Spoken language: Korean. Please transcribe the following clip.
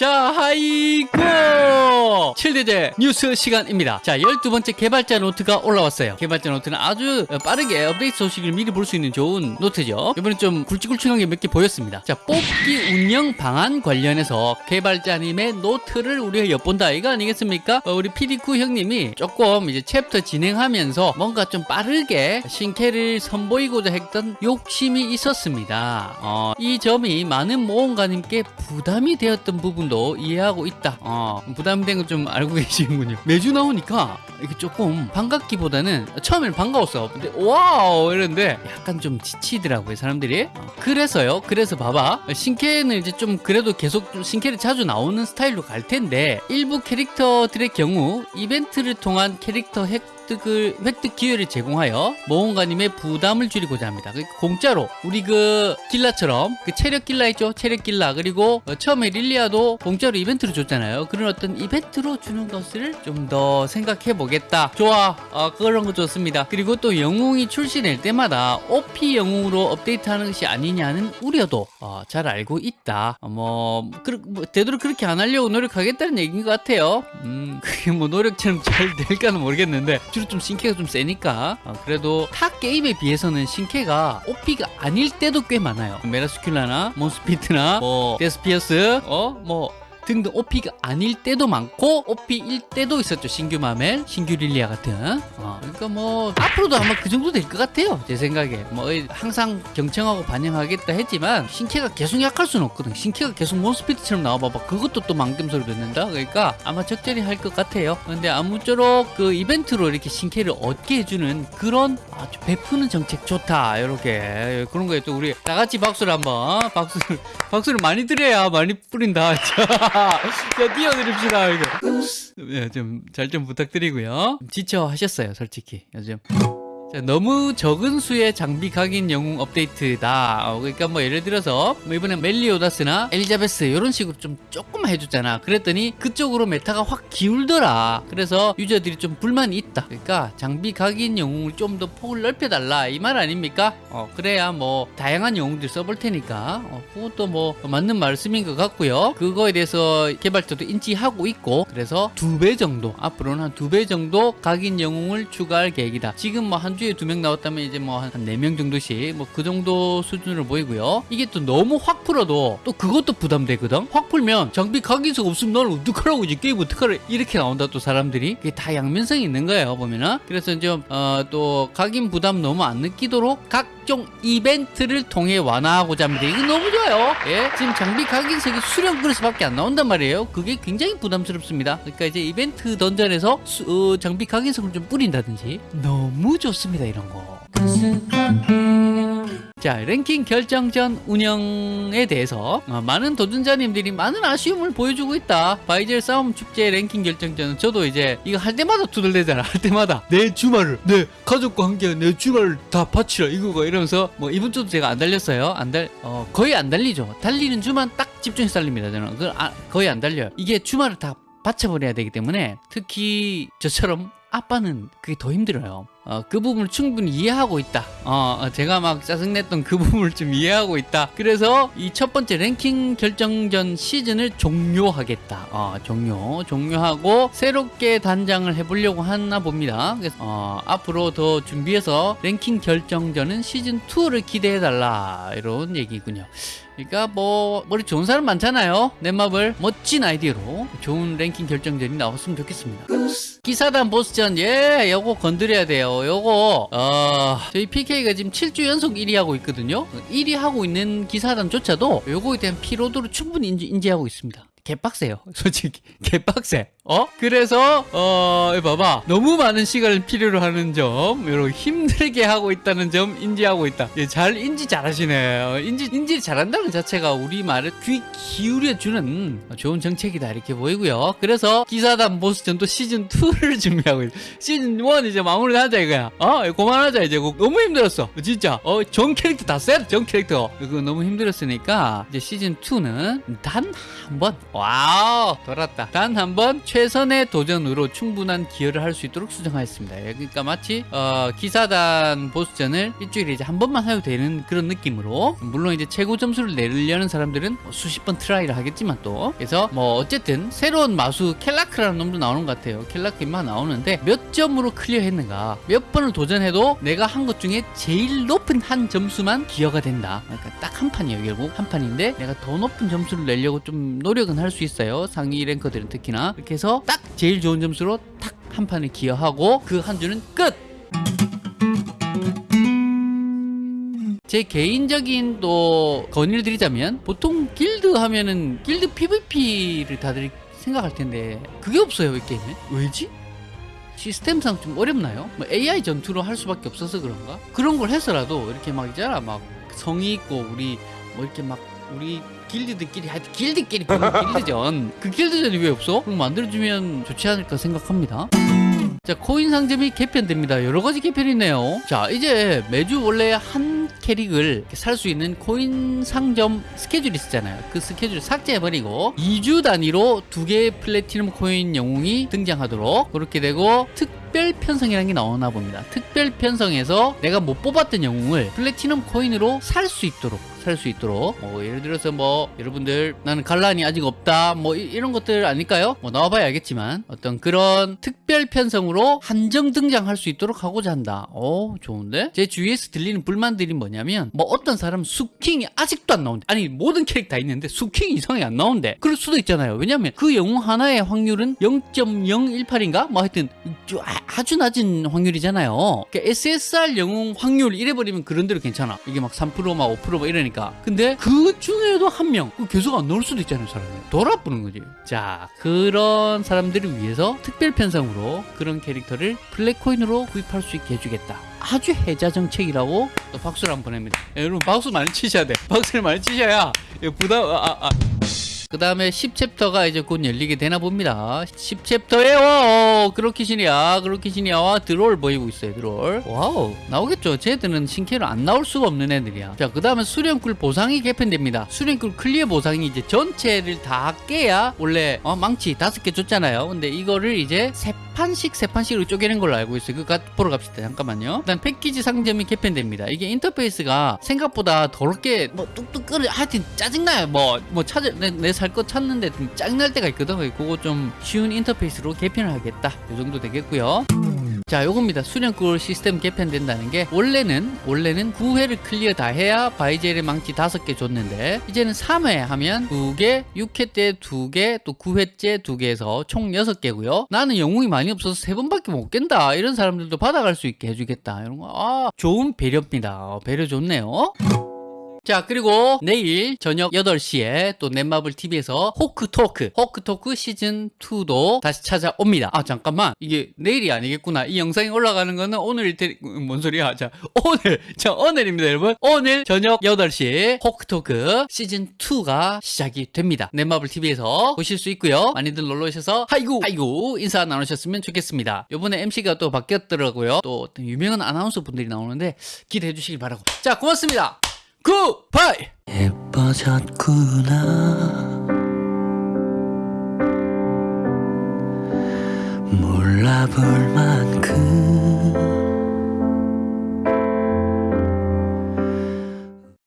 자, 하이고! 7대죄 뉴스 시간입니다. 자, 12번째 개발자 노트가 올라왔어요. 개발자 노트는 아주 빠르게 업데이트 소식을 미리 볼 수 있는 좋은 노트죠. 이번엔 좀 굵직굵직한 게 몇 개 보였습니다. 자, 뽑기 운영 방안 관련해서 개발자님의 노트를 우리가 엿본다. 이거 아니겠습니까? 어, 우리 피디쿠 형님이 조금 이제 챕터 진행하면서 뭔가 좀 빠르게 신캐를 선보이고자 했던 욕심이 있었습니다. 어, 이 점이 많은 모험가님께 부담이 되었던 부분도 이해하고 있다. 어, 부담된 건좀 알고 계시는군요. 매주 나오니까 이게 조금 반갑기보다는 처음에는 반가웠어. 근데 wow 이랬는데 약간 좀 지치더라고요 사람들이. 어, 그래서요. 그래서 봐봐 신캐는 이제 좀 그래도 계속 좀 신캐를 자주 나오는 스타일로 갈 텐데 일부 캐릭터들의 경우 이벤트를 통한 캐릭터 획 득을 획득 기회를 제공하여 모험가님의 부담을 줄이고자 합니다. 그 공짜로 우리 그 길라처럼 그 체력 길라 있죠? 체력 길라 그리고 어, 처음에 릴리아도 공짜로 이벤트를 줬잖아요. 그런 어떤 이벤트로 주는 것을 좀 더 생각해 보겠다. 좋아, 어, 그런 거 좋습니다. 그리고 또 영웅이 출시될 때마다 OP 영웅으로 업데이트하는 것이 아니냐는 우려도 어, 잘 알고 있다. 어, 뭐, 그, 뭐 되도록 그렇게 안 하려고 노력하겠다는 얘기인 것 같아요. 음, 그게 뭐 노력처럼 잘 될까는 모르겠는데 주로 좀 신캐가 좀 세니까 어, 그래도 타 게임에 비해서는 신캐가 OP가 아닐 때도 꽤 많아요. 메라스큘라나 몬스피트나 뭐 데스피어스 어 뭐 등등 OP가 아닐 때도 많고 OP일 때도 있었죠. 신규 마멜, 신규 릴리아 같은. 어, 그러니까 뭐 앞으로도 아마 그 정도 될 것 같아요. 제 생각에. 뭐 항상 경청하고 반영하겠다 했지만 신캐가 계속 약할 수는 없거든. 신캐가 계속 몬스피트처럼 나와봐봐. 그것도 또 망겜 소리 듣는다? 그러니까 아마 적절히 할 것 같아요. 근데 아무쪼록 그 이벤트로 이렇게 신캐를 얻게 해주는 그런 아주 베푸는 정책 좋다. 이렇게. 그런 거에 또 우리 다 같이 박수를 한번 박수를 박수를 많이 드려야 많이 뿌린다 자, 띄워드립시다 이거. 네, 좀 잘 좀 부탁드리고요. 지쳐 하셨어요 솔직히. 요즘 자, 너무 적은 수의 장비 각인 영웅 업데이트다. 어, 그러니까 뭐 예를 들어서 뭐 이번에 멜리오다스나 엘리자베스 이런 식으로 좀 조금만 해줬잖아. 그랬더니 그쪽으로 메타가 확 기울더라. 그래서 유저들이 좀 불만이 있다. 그러니까 장비 각인 영웅을 좀 더 폭을 넓혀달라 이 말 아닙니까? 어, 그래야 뭐 다양한 영웅들 써볼 테니까 어, 그것도 뭐 맞는 말씀인 것 같고요. 그거에 대해서 개발자도 인지하고 있고 그래서 두 배 정도 앞으로는 한 두 배 정도 각인 영웅을 추가할 계획이다. 지금 뭐한 주에 두 명 나왔다면 이제 뭐 한 네 명 정도씩 뭐 그 정도 수준으로 보이고요. 이게 또 너무 확 풀어도 또 그것도 부담되거든. 확 풀면 장비 각인수가 없으면 나는 어떡하라고 이제 게임 어떡하라 이렇게 나온다 또 사람들이 그게 다 양면성이 있는 거예요 보면은. 그래서 좀어또 각인 부담 너무 안 느끼도록 각 종 이벤트를 통해 완화하고자 합니다. 이거 너무 좋아요. 예, 지금 장비 각인석이 수령 그릇밖에 안 나온단 말이에요. 그게 굉장히 부담스럽습니다. 그러니까 이제 이벤트 던전에서 수- 어, 장비 각인석을 좀 뿌린다든지 너무 좋습니다 이런 거. 자 랭킹 결정전 운영에 대해서 어, 많은 도전자님들이 많은 아쉬움을 보여주고 있다. 바이젤 싸움 축제 랭킹 결정전은 저도 이제 이거 할 때마다 두들대잖아 할 때마다. 내 주말을 내 가족과 함께 내 주말을 다 바치라 이거가 이러면서 뭐 이번 주도 제가 안 달렸어요. 안달 어, 거의 안 달리죠. 달리는 주만 딱 집중해서 달립니다 저는. 그걸 아, 거의 안 달려요. 이게 주말을 다 바쳐버려야 되기 때문에 특히 저처럼 아빠는 그게 더 힘들어요. 어, 그 부분을 충분히 이해하고 있다. 어, 어, 제가 막 짜증냈던 그 부분을 좀 이해하고 있다. 그래서 이 첫 번째 랭킹 결정전 시즌을 종료하겠다. 어, 종료, 종료하고 새롭게 단장을 해보려고 하나 봅니다. 그래서 어, 앞으로 더 준비해서 랭킹 결정전은 시즌 2를 기대해달라 이런 얘기군요. 그러니까 뭐 머리 좋은 사람 많잖아요. 넷마블 멋진 아이디어로 좋은 랭킹 결정전이 나왔으면 좋겠습니다. 기사단 보스전 예 요거 건드려야 돼 요. 요거 어 저희 PK가 지금 7주 연속 1위 하고 있거든요. 1위 하고 있는 기사단조차도 요거에 대한 피로도를 충분히 인지, 인지하고 있습니다 개빡세요. 솔직히 개빡세. 어? 그래서 어 봐봐. 너무 많은 시간을 필요로 하는 점 이렇게 힘들게 하고 있다는 점 인지하고 있다. 예, 잘 인지 잘하시네. 어, 인지 인지 잘한다는 것 자체가 우리 말을 귀 기울여 주는 좋은 정책이다. 이렇게 보이고요. 그래서 기사단 보스전도 시즌 2를 준비하고 있 시즌 1 이제 마무리하자 이거야. 어? 그만하자 이제. 너무 힘들었어. 진짜. 어 전 캐릭터 다 쎄 전 캐릭터. 그거 너무 힘들었으니까 이제 시즌 2는 단 한번 wow 돌았다 단 한 번 최선의 도전으로 충분한 기여를 할 수 있도록 수정하였습니다. 예, 그러니까 마치 어, 기사단 보스전을 일주일에 이제 한 번만 해도 되는 그런 느낌으로 물론 이제 최고 점수를 내려는 사람들은 뭐 수십 번 try를 하겠지만 또 그래서 뭐 어쨌든 새로운 마수 켈라크라는 놈도 나오는 것 같아요. 켈라크 인마 나오는데 몇 점으로 clear 했는가 몇 번을 도전해도 내가 한 것 중에 제일 높은 한 점수만 기여가 된다. 그러니까 딱 한 판이에요 결국 한 판인데 내가 더 높은 점수를 내려고 좀 노력은 할 수 있어요. 상위 랭커들은 특히나 이렇게 해서 딱 제일 좋은 점수로 딱한 판을 기여하고 그 한 주는 끝. 제 개인적인 또 건의를 드리자면 보통 길드 하면은 길드 PVP를 다들 생각할 텐데 그게 없어요 이 게임에 왜지? 시스템상 좀 어렵나요? 뭐 AI 전투로 할 수밖에 없어서 그런가? 그런 걸 해서라도 이렇게 막 있잖아 막 성의 있고 우리 뭐 이렇게 막 우리 길드들끼리 하여튼 길드끼리 보는 길드전. 그 길드전이 왜 없어? 그럼 만들어주면 좋지 않을까 생각합니다. 자 코인 상점이 개편됩니다. 여러 가지 개편이 있네요. 자 이제 매주 원래 한 캐릭을 살 수 있는 코인 상점 스케줄이 있었잖아요. 그 스케줄 삭제해버리고 2주 단위로 두 개의 플래티넘 코인 영웅이 등장하도록 그렇게 되고 특별 편성이라는 게 나오나 봅니다. 특별 편성에서 내가 못 뽑았던 영웅을 플래티넘 코인으로 살 수 있도록 살 수 있도록 뭐 예를 들어서 뭐 여러분들 나는 갈란이 아직 없다 뭐 이런 것들 아닐까요? 뭐 나와봐야 알겠지만 어떤 그런 특별 편성으로 한정 등장할 수 있도록 하고자 한다. 오 좋은데? 제 주위에서 들리는 불만들이 뭐냐면 뭐 어떤 사람 수킹이 아직도 안 나온대. 아니 모든 캐릭터 다 있는데 수킹이 이상하게 안 나온대. 그럴 수도 있잖아요. 왜냐면 그 영웅 하나의 확률은 0.018인가? 뭐 하여튼 좀 아- 아주 낮은 확률이잖아요. 그러니까 SSR 영웅 확률 이래버리면 그런 대로 괜찮아. 이게 막 3%막 5%막 이러니까. 근데 그 중에도 한 명, 그 계속 안 나올 수도 있잖아요, 사람이. 돌아보는 거지. 자, 그런 사람들을 위해서 특별 편성으로 그런 캐릭터를 블랙코인으로 구입할 수 있게 해주겠다. 아주 혜자 정책이라고 또 박수를 한번 보냅니다. 예, 여러분 박수 많이 치셔야 돼. 박수를 많이 치셔야 부담 아, 아, 아. 그 다음에 10챕터가 이제 곧 열리게 되나 봅니다. 10챕터에 와, 그렇게신이야, 그렇게신이야, 와, 드롤 보이고 있어요, 드롤. wow, 나오겠죠. 쟤들은 신캐로 안 나올 수가 없는 애들이야. 자, 그 다음에 수련굴 보상이 개편됩니다. 수련굴 clear 보상이 이제 전체를 다 깨야 원래 어, 망치 다섯 개 줬잖아요. 근데 이거를 이제 세 판씩 세 판씩으로 쪼개는 걸로 알고 있어요. 그거 보러 갑시다. 잠깐만요. 일단 패키지 상점이 개편됩니다. 이게 인터페이스가 생각보다 더럽게 뭐 뚝뚝 끊겨 하여튼 짜증나요. 뭐뭐 찾을 내 살거 찾는데 좀 짜증날 때가 있거든. 그거 좀 쉬운 인터페이스로 개편을 하겠다. 이 정도 되겠고요. 자, 요겁니다. 수련굴 시스템 개편된다는 게 원래는 원래는 9회를 clear 다 해야 바이젤의 망치 5개 줬는데 이제는 3회 하면 2개, 6회 때 2개, 또 9회째 2개에서 총 6개고요. 나는 영웅이 많이 없어서 3번밖에 못 깬다. 이런 사람들도 받아갈 수 있게 해주겠다. 이런 거. 아, 좋은 배려입니다. 어, 배려 좋네요. 자 그리고 내일 저녁 8시에 또 넷마블 TV에서 호크토크 호크토크 시즌2도 다시 찾아옵니다. 아 잠깐만. 이게 내일이 아니겠구나. 이 영상이 올라가는 거는 오늘일 테... 뭔 소리야? 자 오늘 자 오늘입니다 여러분. 오늘 저녁 8시 호크토크 시즌2가 시작이 됩니다. 넷마블 TV에서 보실 수 있고요. 많이들 놀러 오셔서 하이구 하이구 인사 나누셨으면 좋겠습니다. 요번에 MC가 또 바뀌었더라고요. 또 유명한 아나운서 분들이 나오는데 기대해 주시길 바라고. 자 고맙습니다 굿바이! 예뻐졌구나. 몰라볼 만큼